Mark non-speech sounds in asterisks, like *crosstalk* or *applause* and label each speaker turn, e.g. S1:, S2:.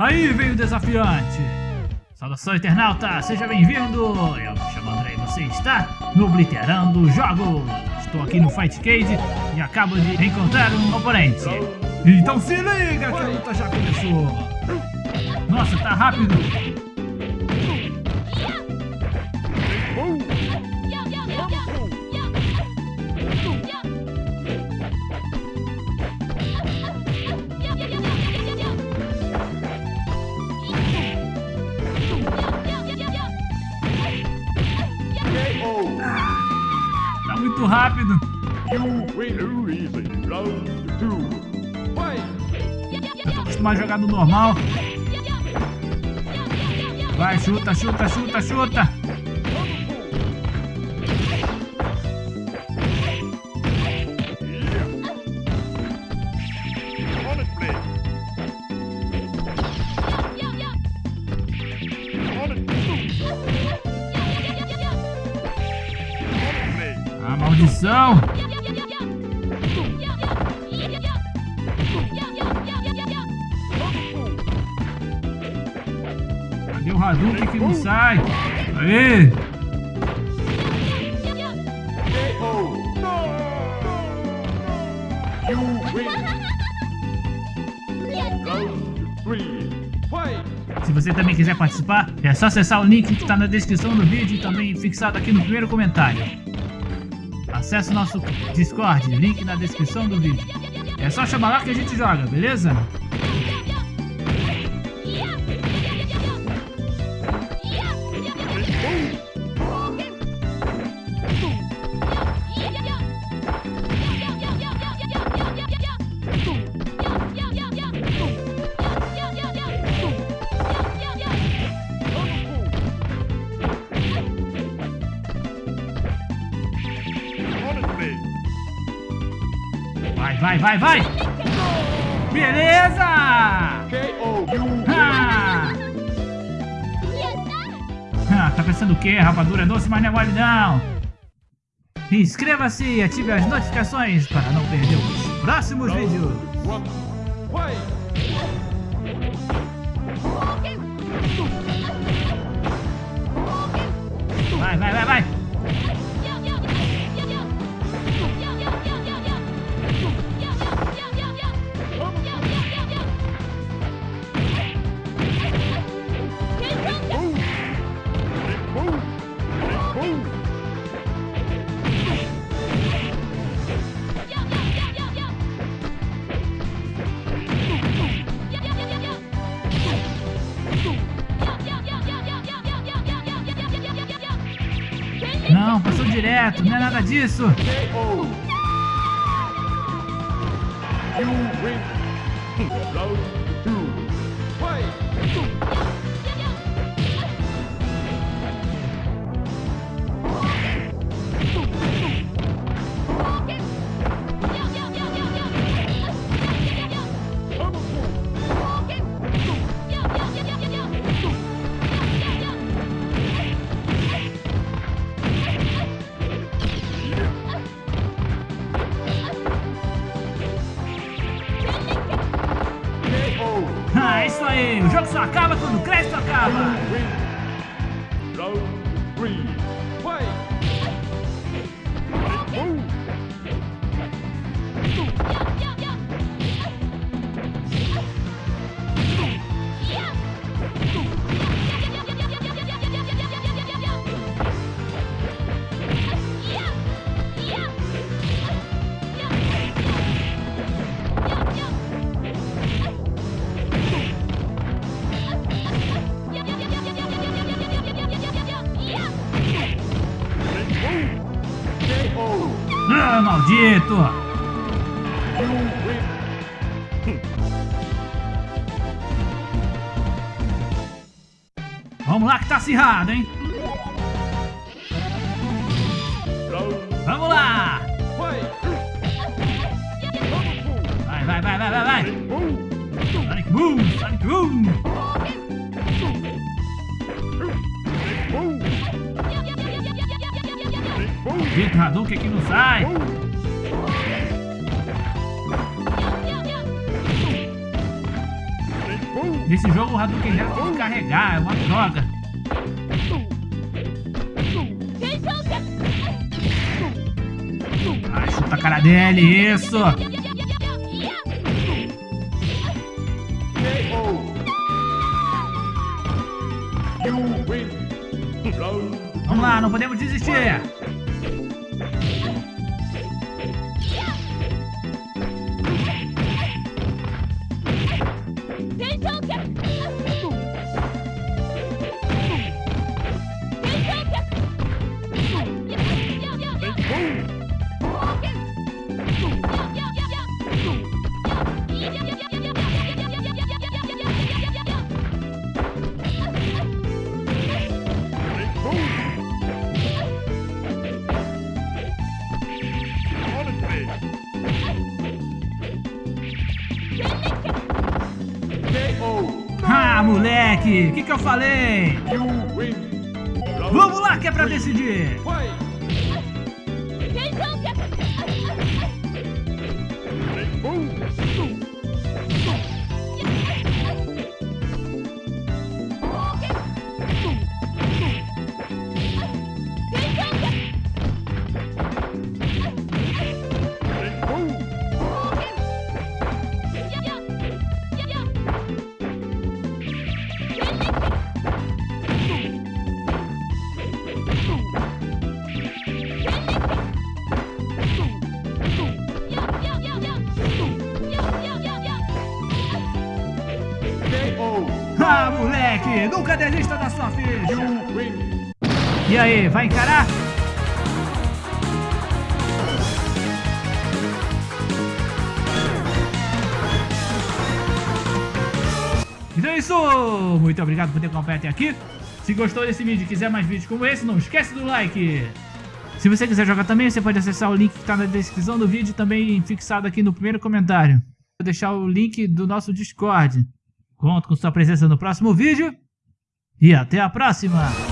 S1: Aí vem o desafiante. Saudação, internauta, seja bem-vindo. Eu me chamo André e você está no Obliterando Jogos. Estou aqui no Fight Cage e acabo de encontrar um oponente. Então se liga que a luta já começou. Nossa, tá rápido. Rápido. Eu tô acostumado a jogar no normal. Vai, chuta, chuta, chuta, chuta. Maldição. Cadê o Hadouken que não sai? Aê! Se você também quiser participar, é só acessar o link que está na descrição do vídeo e também fixado aqui no primeiro comentário. Acesse nosso Discord, link na descrição do vídeo. É só chamar lá que a gente joga, beleza? Vai, vai, vai, vai! Beleza! Ah! *laughs* Ah, tá pensando o quê? Rapadura é doce, mas não é mole não! Inscreva-se e ative as notificações para não perder os próximos vídeos! Vai, vai, vai, vai! Não, passou direto, não é nada disso! Ah, é só acaba quando o crédito acaba! Maldito! Vamos lá que tá acirrado, hein? Vamos lá! Vai, vai, vai, vai, vai, vai! Sonic Boom! Sonic Boom! Vitor Hadouken que não sai! Nesse jogo o Hadouken já tem que carregar, é uma droga. Ah, chuta a cara dele, isso! Vamos lá, não podemos desistir! Moleque! O que, que eu falei? Vamos lá que é pra decidir! Moleque! Nunca desista da sua ficha! E aí, vai encarar? Então é isso! Muito obrigado por ter acompanhado até aqui. Se gostou desse vídeo e quiser mais vídeos como esse, não esquece do like! Se você quiser jogar também, você pode acessar o link que está na descrição do vídeo também fixado aqui no primeiro comentário. Vou deixar o link do nosso Discord. Conto com sua presença no próximo vídeo e até a próxima!